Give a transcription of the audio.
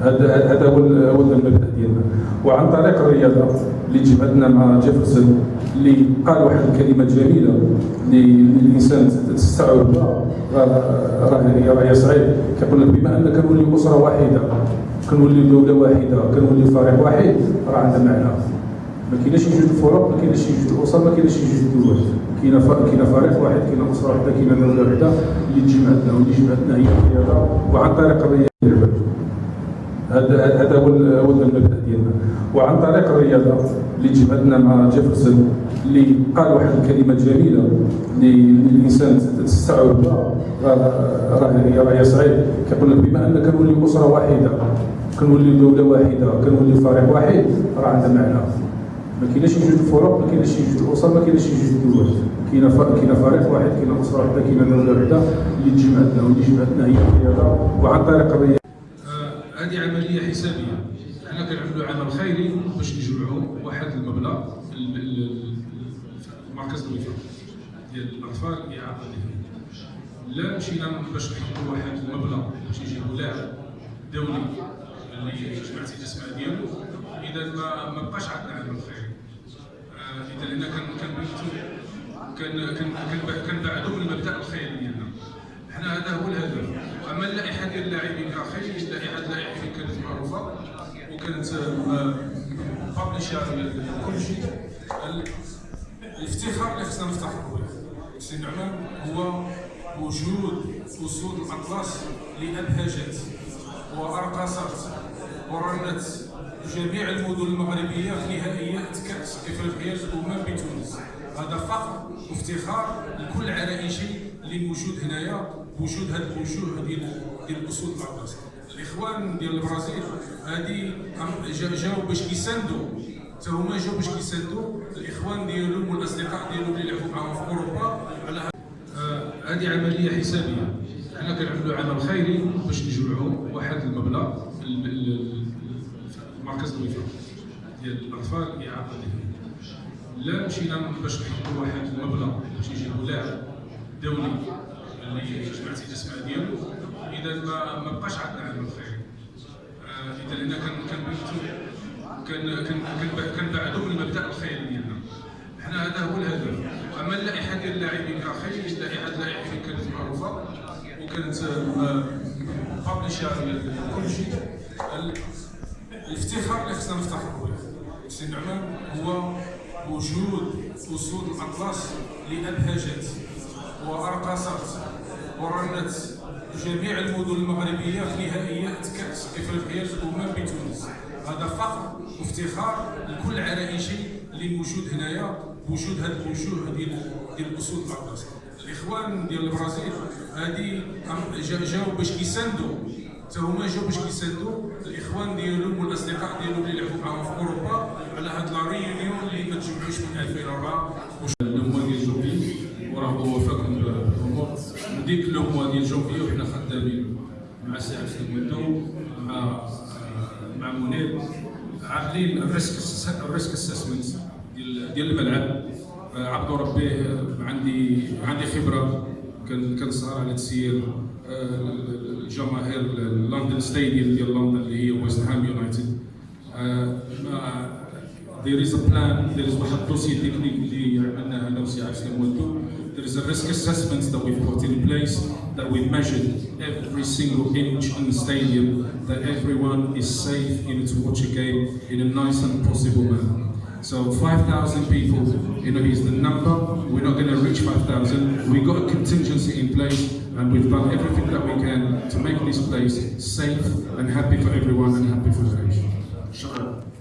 هذا هذا هو المبدأ ديالنا. وعن طريق الرياضة اللي جمعتنا مع جيفرسون اللي قال واحد الكلمة جميلة اللي الانسان تستوعبها راه راه صعيب كيقول لك بما ان كنولي أسرة واحدة كنولي دولة واحدة كنولي فريق واحد راه عندها معنى. ما كايناش يوجد الفرق ما كايناش يوجد الاسر ما كايناش يوجد الدول كاينة كاينة فريق واحد كاينة اسره واحدة كاينة دوله واحدة اللي تجمعتنا واللي جمعتنا هي الرياضة وعن طريق الرياضة. هذا هذا هو المبدأ ديالنا. وعن طريق الرياضة اللي جمعتنا مع جيفرسون اللي قال واحد الكلمة جميلة اللي الإنسان تستوعبها راه راه صعيب. كيقول لك بما ان كنولي أسرة واحدة كنولي دولة واحدة كنولي فريق واحد راه عندها معنى. ما كايناش يوجد الفرق ما كايناش يوجد الاسر ما كايناش يوجد الدول كاينة كاينة فريق واحد كاينة اسره واحدة كاينة دوله واحدة اللي تجمعتنا واللي جمعتنا هي الرياضه وعن طريق الرياضه هذه عملية حسابية. حنا كنعملوا عمل خيري باش نجمعوا واحد المبلغ المركز الوفاء ديال الأطفال اعاقه ذهنيه لا مشينا باش نحطوا واحد المبلغ باش يجيبوا لاعب دولي اللي جمعتي الاسماء ديالو. إذا ما بقاش عندنا عمل خيري كنبعدوا من المبدأ الخيري ديالنا حنا هذا هو الهدف. أما اللائحة ديال اللاعبين أخي لائحه اللاعبين كانت معروفة وكانت بابليشر كل شيء. الافتخار اللي خصنا نفتخروا به. سي نعمان هو وجود اسود الأطلس اللي ابهجت وأرقصت ورنت جميع المدن المغربية في نهائيات كأس إفريقيا الامم بتونس. هذا فخر وافتخار لكل عرائشي اللي موجود هنايا بوجود هاد الوجوه ديال ديال الاسود الاطلس الإخوان ديال البرازيل هادي جاو باش كيساندوا حتى هما جاو باش كيساندوا الإخوان ديالهم والأصدقاء ديالهم اللي لعبوا معاهم في أوروبا على هذه عملية حسابية. حنا كنعملوا عمل خيري باش نجمعوا واحد المبلغ المركز الوفاء ديال الأطفال اعاقه لا مشينا باش نحطوا واحد المبلغ باش يجيبوا لاعب دولي اللي جمعتي الاسماء ديالو. إذا ما بقاش عندنا عمل خيري إذا لأن كان كنبعدوا من المبدا الخيري ديالنا. حنا هذا هو الهدف. أما اللائحة ديال اللاعبين أخي لائحه اللاعبين كانت معروفة وكانت بابليشر كل شيء. الافتخار اللي خصنا نفتخروا به. سي نعمان هو وجود اسود الاطلس اللي ابهجت وأرقصت ورنت جميع المدن المغربية في نهائيات كأس إفريقيا الأمم بتونس. هذا فخر وافتخار لكل عرائشي اللي موجود هنايا بوجود هاد الوجوه ديال ديال الاسود الاطلس الإخوان ديال البرازيل هادي جاو باش كيساندوا حتى هما جاو باش كيساندوا الاخوان ديالهم والاصدقاء ديالهم اللي لعبوا معاهم في اوروبا على هاد لا ريونيون اللي ما تجمعوش من 2004 لو ديال جوبي وراه هو فاكم الأمور وديك لو ديال جوبي وحنا خدامين مع سي عبد المدو مع مع منير عاملين ال risk ال risk assessment ديال ديال الملعب عبد ربي عندي عندي خبره كنسهر على تسيير الجماهير لندن ستاديوم ديال لندن اللي هي ويست هام يونايتد there is a plan there is واحد الدوسي تكنيك اللي عملناه انا وسي عبد السلام there is a risk assessment that we've put in place that we've measured every single inch in the stadium that everyone is safe in to watch a game in a nice and possible manner so 5,000 people, you know, is the number. We're not going to reach 5,000. We've got a contingency in place and we've done everything that we can to make this place safe and happy for everyone and happy for the nation.